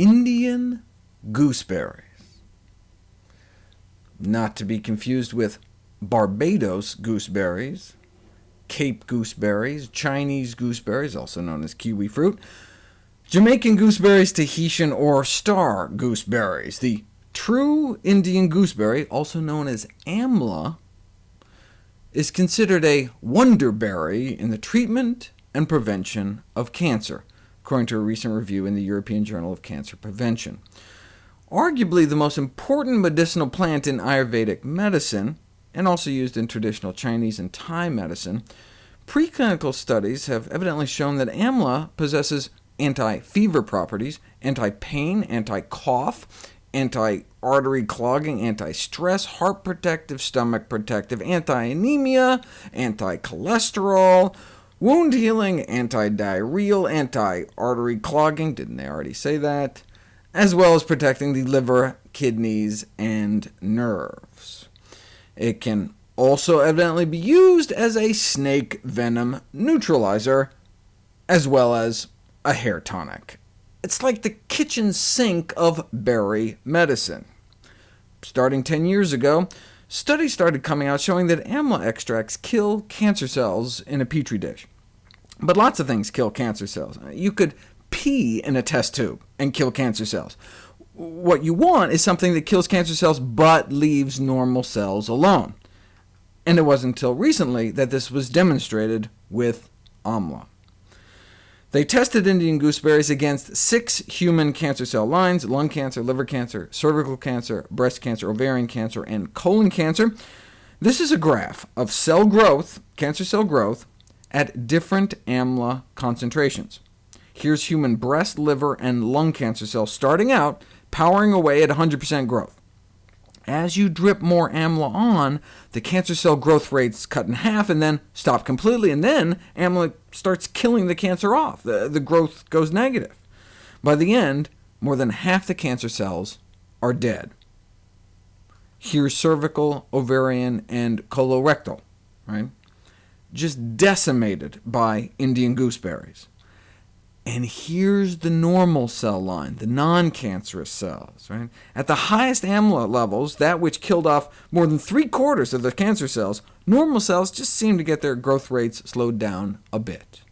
Indian gooseberries. Not to be confused with Barbados gooseberries, Cape gooseberries, Chinese gooseberries, also known as kiwi fruit, Jamaican gooseberries, Tahitian or star gooseberries. The true Indian gooseberry, also known as amla, is considered a wonderberry in the treatment and prevention of cancer, according to a recent review in the European Journal of Cancer Prevention. Arguably the most important medicinal plant in Ayurvedic medicine, and also used in traditional Chinese and Thai medicine, preclinical studies have evidently shown that amla possesses anti-fever properties, anti-pain, anti-cough, anti-artery clogging, anti-stress, heart protective, stomach protective, anti-anemia, anti-cholesterol, wound healing, anti-diarrheal, anti-artery clogging, didn't they already say that? As well as protecting the liver, kidneys, and nerves. It can also evidently be used as a snake venom neutralizer, as well as a hair tonic. It's like the kitchen sink of berry medicine. Starting 10 years ago, studies started coming out showing that amla extracts kill cancer cells in a petri dish. But lots of things kill cancer cells. You could pee in a test tube and kill cancer cells. What you want is something that kills cancer cells but leaves normal cells alone. And it wasn't until recently that this was demonstrated with amla. They tested Indian gooseberries against six human cancer cell lines— lung cancer, liver cancer, cervical cancer, breast cancer, ovarian cancer, and colon cancer. This is a graph of cell growth, cancer cell growth, at different AMLA concentrations. Here's human breast, liver, and lung cancer cells starting out, powering away at 100% growth. As you drip more AMLA on, the cancer cell growth rates cut in half, and then stop completely, and then AMLA starts killing the cancer off. The, the growth goes negative. By the end, more than half the cancer cells are dead. Here's cervical, ovarian, and colorectal, right? just decimated by Indian gooseberries. And here's the normal cell line, the non-cancerous cells. Right? At the highest AMLA levels, that which killed off more than three-quarters of the cancer cells, normal cells just seem to get their growth rates slowed down a bit.